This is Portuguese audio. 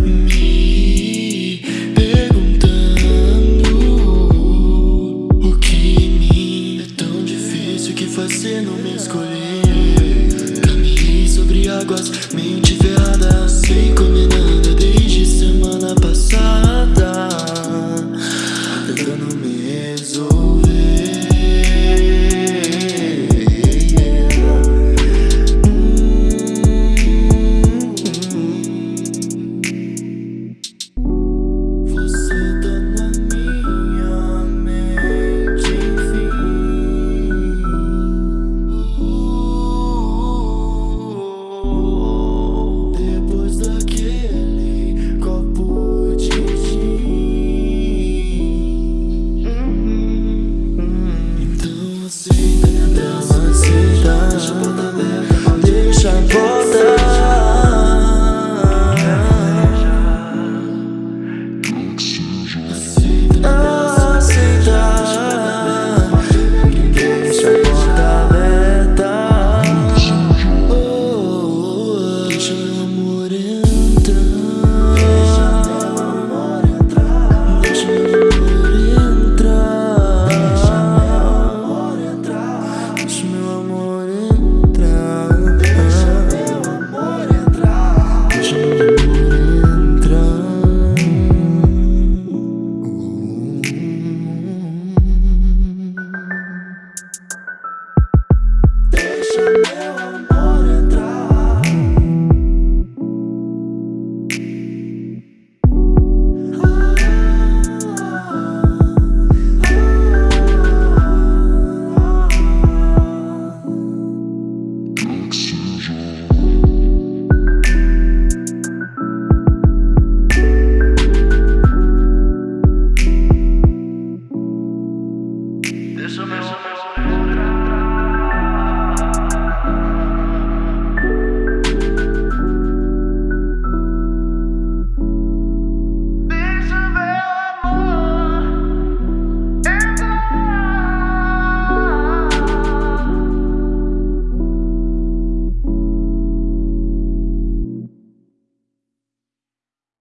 me perguntando o que em mim é tão difícil que fazer não me escolher. Caminhei sobre águas, mente Thank you.